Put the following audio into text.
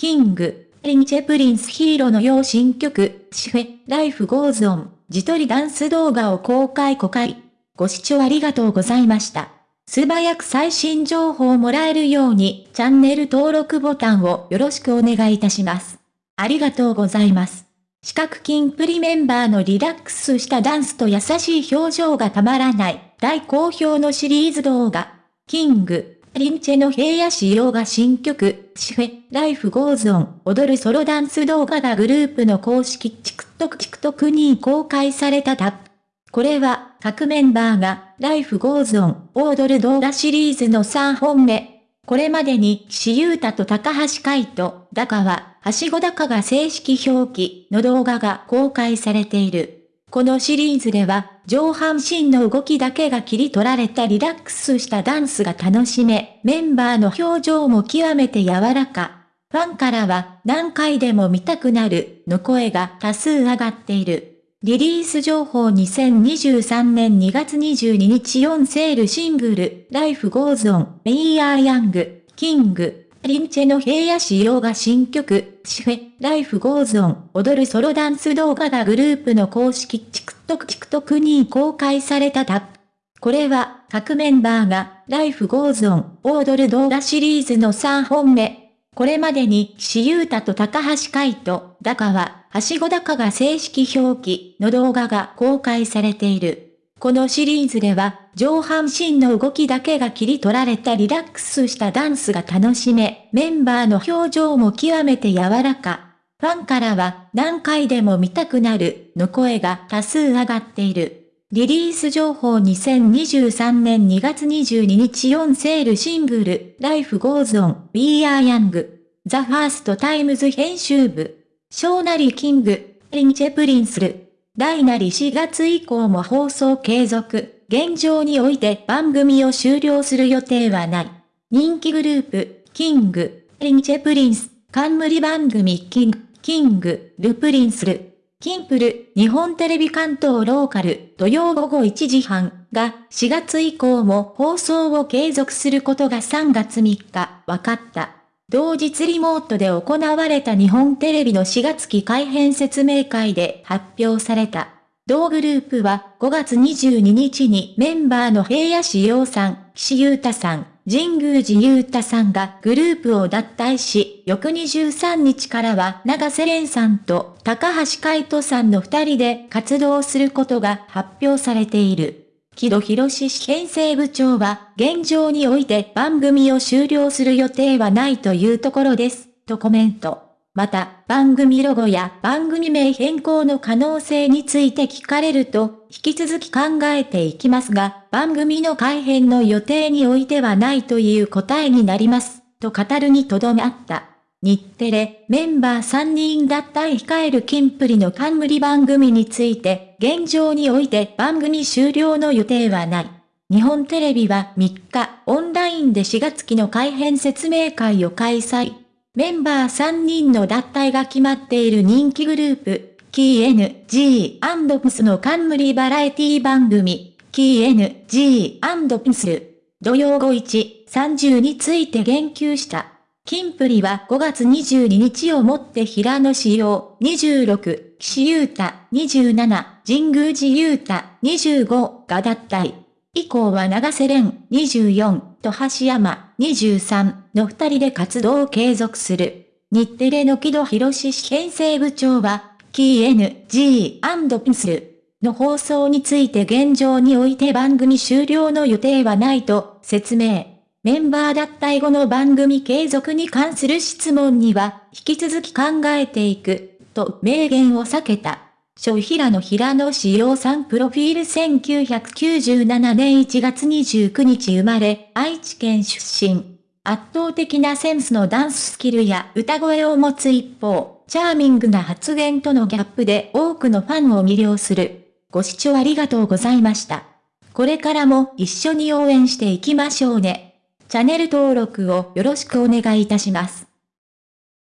King、リンチェ Prince 平野紫耀新曲、シフェ、 Life Goes On、自撮りダンス動画を公開公開。ご視聴ありがとうございました。素早く最新情報をもらえるように、チャンネル登録ボタンをよろしくお願いいたします。ありがとうございます。四角キンプリメンバーのリラックスしたダンスと優しい表情がたまらない、大好評のシリーズ動画。King、リンチェの平野紫耀が新曲、シフェ、 Life Goes On、踊るソロダンス動画がグループの公式 TikTok TikTok に公開されたタップ。これは、各メンバーが、 Life Goes On、踊る動画シリーズの3本目。これまでに、岸優太と高橋海人、高は、はしご高が正式表記の動画が公開されている。このシリーズでは、上半身の動きだけが切り取られたリラックスしたダンスが楽しめ、メンバーの表情も極めて柔らか。ファンからは、何回でも見たくなる、の声が多数上がっている。リリース情報2023年2月22日4セールシングル、Life Goes On, We Are Young, King, リンチェの平野仕様が新曲、シフェ、Life Goes On, 踊るソロダンス動画がグループの公式 TikTok TikTok に公開されたタップ。これは、各メンバーが、Life Goes On, 踊る動画シリーズの3本目。これまでに岸優太と高橋海人、高は、はしご高が正式表記の動画が公開されている。このシリーズでは、上半身の動きだけが切り取られたリラックスしたダンスが楽しめ、メンバーの表情も極めて柔らか。ファンからは何回でも見たくなるの声が多数上がっている。リリース情報2023年2月22日4セールシングル Life Goes On We Are Young The First Times 編集部ショーナリ King リンチェ Prince ル大なり4月以降も放送継続。現状において番組を終了する予定はない。人気グループ King リンチェ Prince 冠番組 King King ル Prince ル。キンプル、日本テレビ関東ローカル、土曜午後1時半が4月以降も放送を継続することが3月3日。分かった。同日リモートで行われた日本テレビの4月期改編説明会で発表された。同グループは5月22日にメンバーの平野志陽さん、岸優太さん、神宮寺優太さんがグループを脱退し、翌23日からは長瀬廉さんと高橋海人さんの二人で活動することが発表されている。木戸博士編成部長は、現状において番組を終了する予定はないというところです、とコメント。また、番組ロゴや番組名変更の可能性について聞かれると、引き続き考えていきますが、番組の改編の予定においてはないという答えになります、と語るにとどめあった。日テレ、メンバー3人脱退控えるキンプリの冠番組について、現状において番組終了の予定はない。日本テレビは3日、オンラインで4月期の改編説明会を開催。メンバー3人の脱退が決まっている人気グループ、キー NG&PS の冠バラエティ番組、キー NG&PS 土曜後1、30について言及した。キンプリは5月22日をもって平野仕様26、岸優太27、神宮寺優太25が脱退。以降は長瀬廉24と橋山23の二人で活動を継続する。日テレの木戸博士編成部長は、キー NG&PS の放送について現状において番組終了の予定はないと説明。メンバー脱退後の番組継続に関する質問には、引き続き考えていく、と明言を避けた。小平野平野志陽さんプロフィール1997年1月29日生まれ、愛知県出身。圧倒的なセンスのダンススキルや歌声を持つ一方、チャーミングな発言とのギャップで多くのファンを魅了する。ご視聴ありがとうございました。これからも一緒に応援していきましょうね。チャンネル登録をよろしくお願いいたします。